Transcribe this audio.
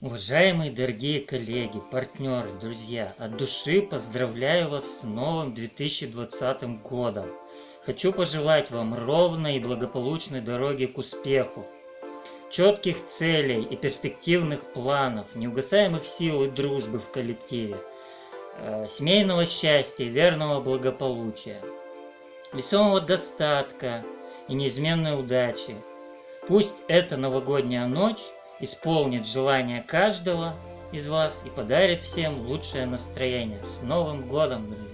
Уважаемые дорогие коллеги, партнеры, друзья, от души поздравляю вас с новым 2020 годом. Хочу пожелать вам ровной и благополучной дороги к успеху, четких целей и перспективных планов, неугасаемых сил и дружбы в коллективе, э, семейного счастья, верного благополучия, весомого достатка и неизменной удачи. Пусть эта новогодняя ночь исполнит желание каждого из вас и подарит всем лучшее настроение. С Новым Годом, друзья!